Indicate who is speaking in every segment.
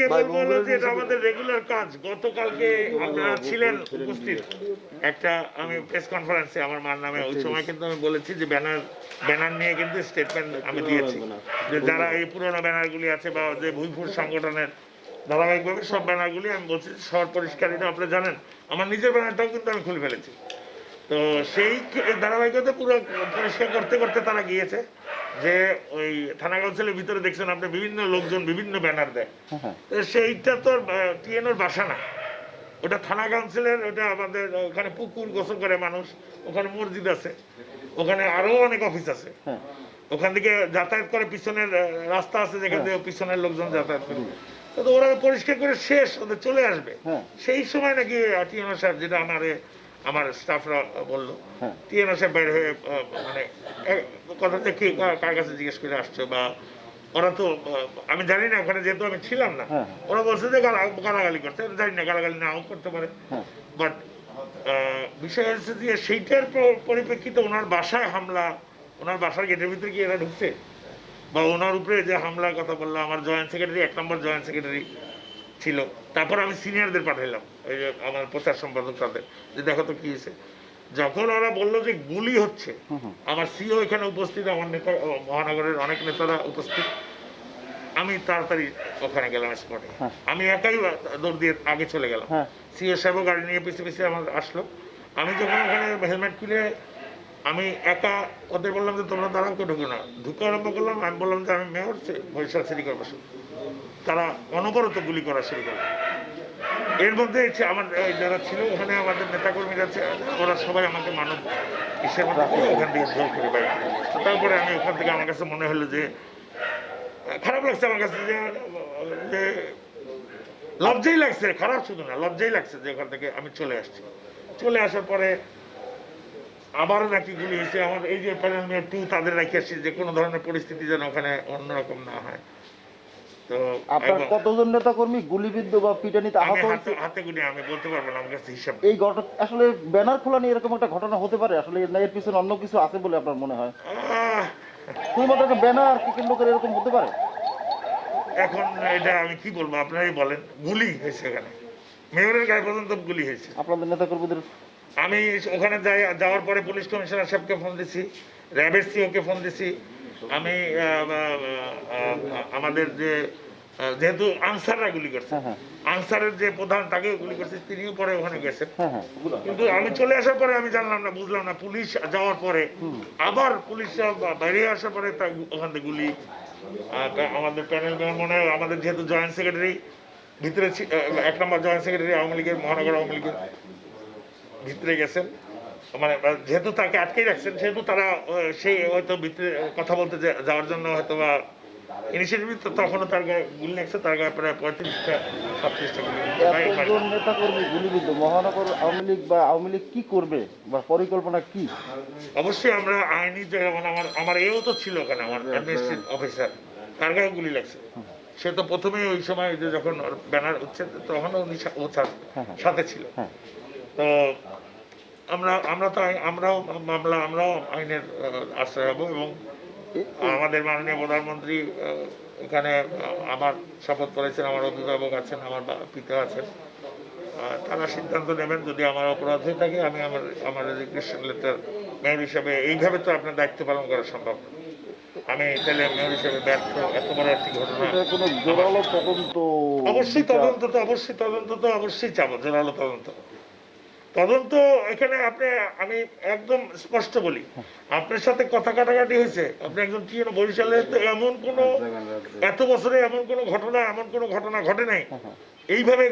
Speaker 1: আপনাকে
Speaker 2: ভাই,
Speaker 1: বলব হলো যে এটা আমাদের রেগুলার কাজ। গতকালকে আপনারা ছিলেন উপস্থিত। একটা আমি প্রেস কনফারেন্সে আমার মার নামে ওই সময় কিন্তু আমি বলেছি যে ব্যানার ব্যানার নিয়ে কিন্তু স্টেটমেন্ট আমি দিয়েছি। যে যারা এই পুরোনো ব্যানারগুলি আছে বা যে ভুইফুর সংগঠনের ধারাবাহিকভাবে সব ব্যানারগুলি আমি বলছি শহর পরিষ্কারিতা আপনারা জানেন আমার নিজের ব্যানারটাও কিন্তু আমি খুলে ফেলেছি। তো সেই ধারাবাহিকতা পুরো পরিষ্কার করতে করতে তারা গিয়েছে। যে ওই থানা কাউন্সিলের ভিতরে দেখছেন আপনি বিভিন্ন লোকজন বিভিন্ন ব্যানার দেয়।
Speaker 2: হ্যাঁ
Speaker 1: তো সেইটা তো টিএনওর বাসা না। ওটা থানা কাউন্সিলের ওটা আমাদের ওখানে পুকুর গোসল করে মানুষ ওখানে মসজিদ আছে। ওখানে আরও অনেক অফিস আছে।
Speaker 2: হ্যাঁ।
Speaker 1: ওখান থেকে যাতায়াত করে পিছনের রাস্তা আছে যেখান থেকে পিছনের লোকজন যাতায়াত করে। তো ওরা পরিষ্কার করে শেষ ওদের চলে আসবে।
Speaker 2: হ্যাঁ।
Speaker 1: সেই সময় নাকি টিএনও সাহেব যেটা আমার আমার স্টাফরা বলল
Speaker 2: হ্যাঁ।
Speaker 1: টিএনও সাহেব বাইরে হয়ে মানে এক- কথাটা কি কার- কাছে জিজ্ঞেস করে আসছো বা ওরা তো আমি জানি না ওখানে যেহেতু আমি ছিলাম না
Speaker 2: হ্যাঁ।
Speaker 1: ওরা বলছে যে গালাগালি করতে জানি না গালাগালি নাও করতে পারে
Speaker 2: হ্যাঁ
Speaker 1: বাট বিষয় হচ্ছে যে সেইটার পরিপ্রেক্ষিতে ওনার বাসায় হামলা ওনার বাসার গেটের ভিতরে কি এরা ঢুকছে বা ওনার উপরে যে হামলার কথা বললাম আমার জয়েন্ট সেক্রেটারি এক নম্বর জয়েন্ট সেক্রেটারি ছিল। তারপর আমি সিনিয়রদের পাঠাইলাম ওই যে আমার প্রচার সম্পাদক তাদের যে দেখো তো কি হয়েছে। যখন ওরা বলল যে গুলি হচ্ছে আমার সিও এখানে উপস্থিত আমার নেতা মহানগরের অনেক নেতারা উপস্থিত আমি তাড়াতাড়ি ওখানে গেলাম স্পটে
Speaker 2: হ্যাঁ।
Speaker 1: আমি একাই দৌড় দিয়ে আগে চলে গেলাম।
Speaker 2: হ্যাঁ।
Speaker 1: সিও সাহেবও গাড়ি নিয়ে পিছিয়ে পিছিয়ে আমার আসলো। আমি যখন ওখানে হেলমেট খুলে আমি একা ওদের বললাম যে তোমরা দাঁড়াও, কেউ ঢুকো না। ঢুকে আরম্ভ করলাম, আমি বললাম যে আমি মেয়র বরিশাল সিটি কর্পোরেশন। তারা অনবরত গুলি করা শুরু করল। এর মধ্যে আমার যারা ছিল ওখানে আমাদের নেতাকর্মীরা ওরা সবাই আমাকে মানব হিসেবে ওখান থেকে জোর করে বাইরে তারপরে আমি ওখান থেকে আমার কাছে মনে হলো যে, খারাপ লাগছে আমার কাছে যে লজ্জাই লাগছে, খারাপ শুধু না, লজ্জাই লাগছে যে ওখান থেকে আমি চলে আসছি। চলে আসার পরে আবারও নাকি গুলি হয়েছে। আমার এই যে প্যানেল টু তাদের রেখে আসছি যে কোনো ধরনের পরিস্থিতি যেন ওখানে অন্যরকম না হয়। তো
Speaker 2: আপনার কতজন নেতা কর্মী গুলিবিদ্ধ বা পিটানিতে আহত হয়েছে?
Speaker 1: হাতে গুলি আমি বলতে পারব না আমার কাছে হিসাব
Speaker 2: এই ঘটনা আসলে ব্যানার খোলা নিয়ে এরকম একটা ঘটনা হতে পারে? আসলে এর পিছনে অন্য কিছু আছে বলে আপনার মনে হয়? শুধুমাত্র একটা ব্যানার কি কেন্দ্র করে এরকম হতে পারে?
Speaker 1: এখন এটা আমি কি বলব আপনারাই বলেন গুলি হয়েছে এখানে। মেয়রের গায়ে পর্যন্ত গুলি হয়েছে।
Speaker 2: আপনাদের নেতা কর্মীদের
Speaker 1: আমি ওখানে যাওয়ার পরে পুলিশ কমিশনার সাহেবকে ফোন দিছি র্যাবের সিওকে ফোন দিছি। আমি আমাদের যে যেহেতু আনসাররা গুলি করছে
Speaker 2: হ্যাঁ হ্যাঁ।
Speaker 1: আনসারের যে প্রধান তাকেও গুলি করছে তিনিও পরে ওখানে গেছেন।
Speaker 2: হ্যাঁ
Speaker 1: কিন্তু আমি চলে আসার পরে আমি জানলাম না বুঝলাম না পুলিশ যাওয়ার পরে আবার পুলিশ বাইরে আসার পরে তা ওখান থেকে গুলি আমাদের প্যানেল মনে হয় আমাদের যেহেতু জয়েন্ট সেক্রেটারি ভিতরে এক নম্বর জয়েন্ট সেক্রেটারি আওয়ামী লীগের মহানগর আওয়ামী লীগের। ভিতরে গেছেন। মানে যেহেতু তাকে আটকে রাখছেন সেহেতু তারা সেই হয়তো ভিতরে কথা বলতে যাওয়ার জন্য হয়তো বা ইনিশিয়েটিভ তখনও তার গায়ে গুলি লাগছে তার গায়ে প্রায় পঁয়ত্রিশটা ছাত্রিশটা গুলি প্রায়- প্রায়-
Speaker 2: এতজন নেতা কর্মী গুলিবিদ্ধ মহানগর আওয়ামী লীগ বা আওয়ামী লীগ কি করবে বা পরিকল্পনা কি?
Speaker 1: অবশ্যই আমরা আইনি যেমন আমার আমার এও তো ছিল ওখানে আমার অ্যাডমিনিস্ট্রেটিভ অফিসার তার গায়ে গুলি লাগছে। সে তো প্রথমেই ওই সময় যখন ব্যানার উঠছে তখন উনি
Speaker 2: হ্যাঁ, হ্যাঁ।
Speaker 1: সাথে ছিল।
Speaker 2: হ্যাঁ।
Speaker 1: তো আমরা আমরা তো আমরাও মামলা আমরাও আইনের আশ্রয় হব এবং আমাদের মাননীয় প্রধানমন্ত্রী এখানে আমার শপথ করেছেন আমার অভিভাবক আছেন আমার পিতা আছেন। তারা সিদ্ধান্ত নেবেন যদি আমার অপরাধ হয়ে থাকে আমি আমার আমার রেজিগনেশন লেটার মেয়র হিসাবে এইভাবে তো আপনার দায়িত্ব পালন করা সম্ভব। আমি তাহলে মেয়র হিসাবে ব্যর্থ এত বড় একটি ঘটনা অবশ্যই তদন্ত তো অবশ্যই তদন্ত তো অবশ্যই চাবো জোরালো তদন্ত। তদন্ত এখানে আপনি, আমি একদম স্পষ্ট বলি। আপনার সাথে কথা কাটাকাটি হয়েছে। আপনি একজন কি বরিশালে এমন কোনো এত বছরে এমন কোনো ঘটনা, এমন কোনো ঘটনা ঘটে নাই। এইভাবে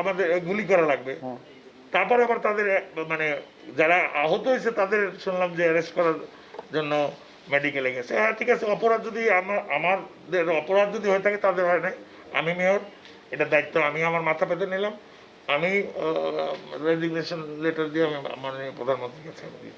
Speaker 1: আমাদের গুলি করা লাগবে। তারপরে আবার তাদের মানে যারা আহত হয়েছে তাদের শুনলাম যে অ্যারেস্ট করার জন্য মেডিকেলে গেছে। হ্যাঁ ঠিক আছে, অপরাধ যদি আমাদের অপরাধ যদি হয়ে থাকে, তাদের হয় নাই। আমি মেয়র এটা দায়িত্ব আমি আমার মাথা পেতে নিলাম। আমি রেজিগনেশন লেটার দিয়ে আমি মাননীয় আমি দিই